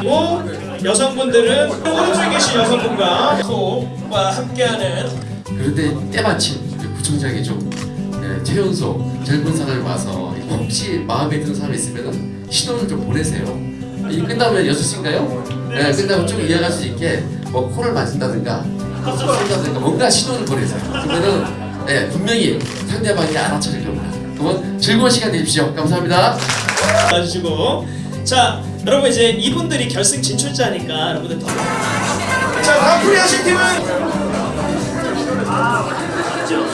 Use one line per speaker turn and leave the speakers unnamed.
그리고 여성분들은 오른쪽에 계신 여성분과 호흡과 함께하는
그런데 때마침 그 구청장이 좀 예, 최연소 젊은 사람이 와서 혹시 마음에 드는 사람이 있으면 신호를 좀 보내세요. 이 끝나면 6시인가요? 예, 끝나면 쭉 이어갈 수 있게 뭐 코를 만진다든가 쏜다든가 뭔가 신호를 보내세요. 그러면은 예, 분명히 상대방이 알아차릴 겁니다. 그러면 즐거운 시간 되십시오. 감사합니다.
봐주시고. 자 여러분 이제 이분들이 결승 진출자니까 여러분들 더. 자, 다음 플레이하실 팀은